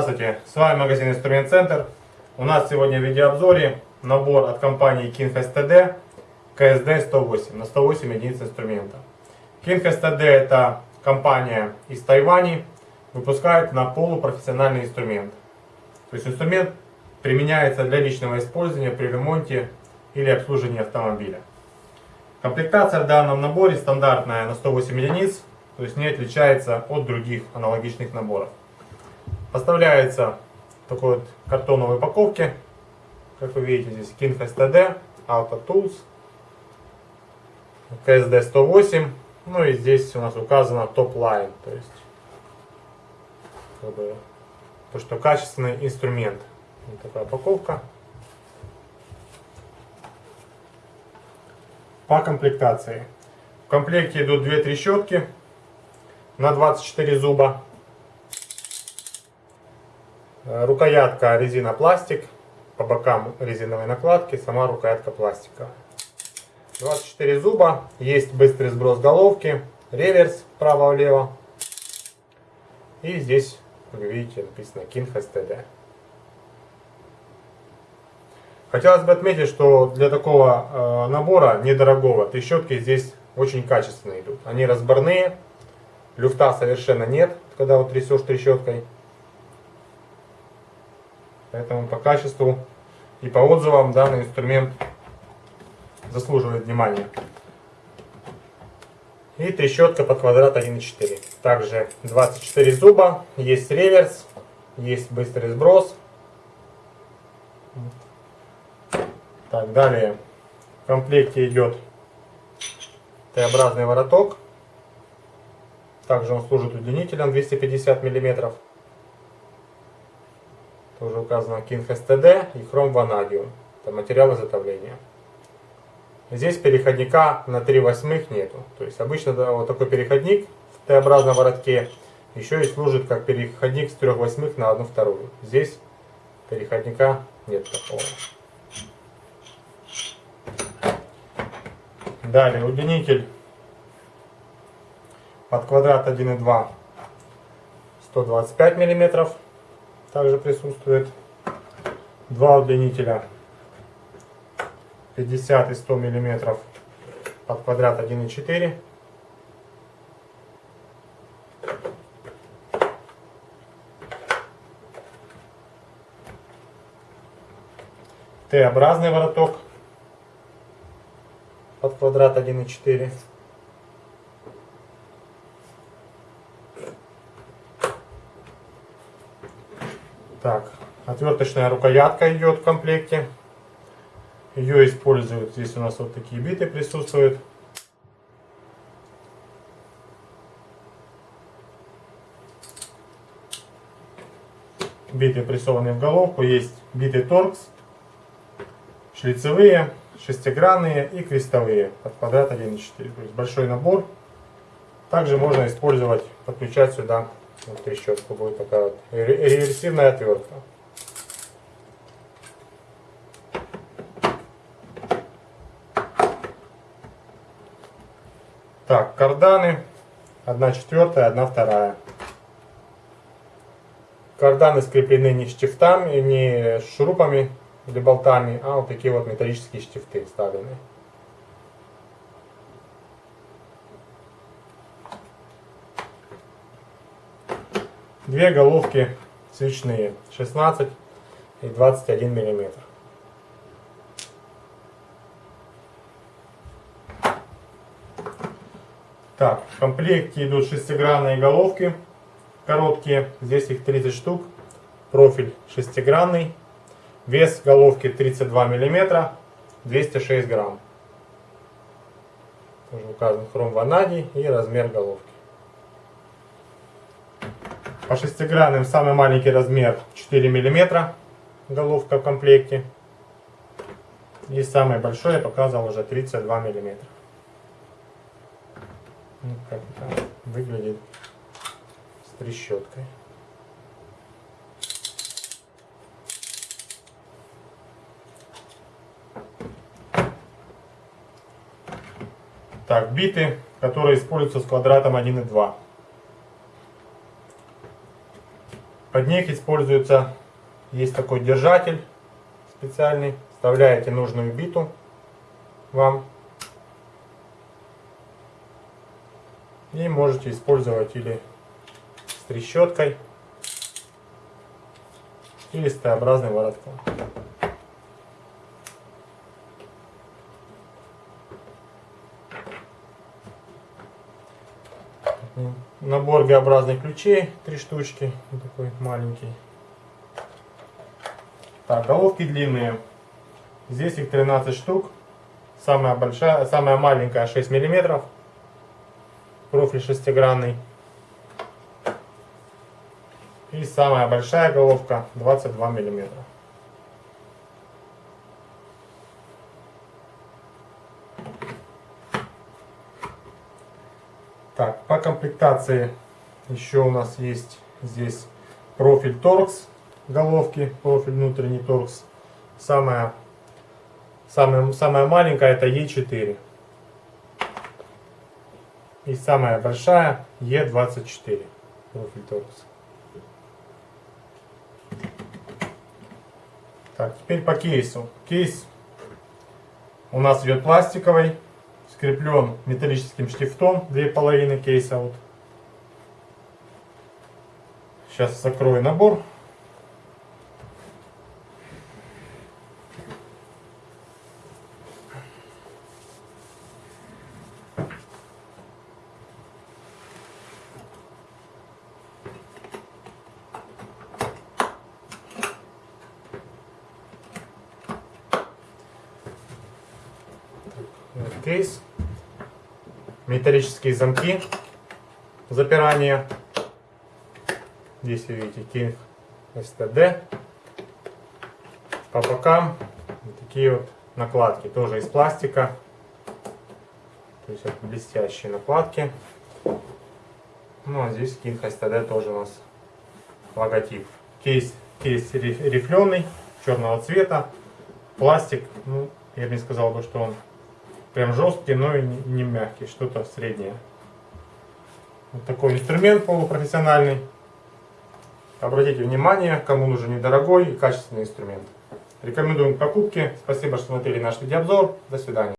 Здравствуйте, с вами магазин Инструмент Центр. У нас сегодня в видеообзоре набор от компании King STD KSD 108 на 108 единиц инструмента. King STD это компания из Тайвани, выпускает на полупрофессиональный инструмент. То есть инструмент применяется для личного использования при ремонте или обслуживании автомобиля. Комплектация в данном наборе стандартная на 108 единиц, то есть не отличается от других аналогичных наборов. Поставляется в такой вот картоновой упаковке, как вы видите здесь King STD, Auto Tools, KSD 108, ну и здесь у нас указано Line, то есть как бы, то, что качественный инструмент. Вот такая упаковка. По комплектации. В комплекте идут две трещотки на 24 зуба. Э, рукоятка резина пластик. По бокам резиновой накладки. Сама рукоятка пластиковая. 24 зуба. Есть быстрый сброс головки. Реверс вправо-влево. И здесь, вы видите, написано King STD. Хотелось бы отметить, что для такого э, набора недорогого трещотки здесь очень качественные идут. Они разборные, люфта совершенно нет, когда вот трясешь трещоткой. Поэтому по качеству и по отзывам данный инструмент заслуживает внимания. И трещотка под квадрат 1.4. Также 24 зуба, есть реверс, есть быстрый сброс. Так, далее в комплекте идет Т-образный вороток. Также он служит удлинителем 250 мм. Тоже указано King STD и Chrome Vanadium. Это материал изготовления. Здесь переходника на 3 восьмых нету. То есть обычно да, вот такой переходник в Т-образном воротке еще и служит как переходник с 3 восьмых на 1 вторую. Здесь переходника нет такого. Далее удлинитель под квадрат 1,2 125 мм также присутствует. Два удлинителя 50 и 100 мм под квадрат 1,4 Т-образный вороток под квадрат 1,4. Так, отверточная рукоятка идет в комплекте. Ее используют, здесь у нас вот такие биты присутствуют. Биты прессованы в головку, есть биты торкс, шлицевые, шестигранные и крестовые под квадрат 1,4. То есть большой набор. Также можно использовать, подключать сюда вот трещотку. Будет такая реверсивная отвертка. Так, карданы. Одна четвертая, одна вторая. Карданы скреплены не штифтами, не шурупами, или болтами, а вот такие вот металлические штифты вставлены. Две головки свечные, 16 и 21 миллиметр. Так, в комплекте идут шестигранные головки, короткие, здесь их 30 штук, профиль шестигранный, Вес головки 32 мм, 206 грамм. Тоже указан хром ванадий и размер головки. По шестигранным самый маленький размер 4 мм головка в комплекте. И самый большой я показывал уже 32 мм. Это выглядит с трещоткой. Так, биты, которые используются с квадратом 1 и 2. Под них используется, есть такой держатель специальный. Вставляете нужную биту вам. И можете использовать или с трещоткой, или с Т-образным воротком. Набор Г-образных ключей, три штучки, вот такой маленький. Так, головки длинные. Здесь их 13 штук. Самая большая, самая маленькая 6 миллиметров. Профиль шестигранный. И самая большая головка 22 миллиметра. Так, по комплектации еще у нас есть здесь профиль торкс головки, профиль внутренний торкс. Самая, самая, самая маленькая это Е4. И самая большая Е24 профиль торкс. Так, теперь по кейсу. Кейс у нас идет пластиковый скреплен металлическим штифтом, две половины кейса. Вот. Сейчас закрою набор. Вот кейс металлические замки запирания. Здесь вы видите King STD. По бокам вот такие вот накладки, тоже из пластика. То есть это блестящие накладки. Ну а здесь King STD тоже у нас логотип. Кейс, кейс рифленый, черного цвета. Пластик, ну, я бы не сказал бы, что он Прям жесткий, но и не мягкий, что-то среднее. Вот такой инструмент полупрофессиональный. Обратите внимание, кому нужен недорогой и качественный инструмент. Рекомендуем к покупке. Спасибо, что смотрели наш видеообзор. До свидания.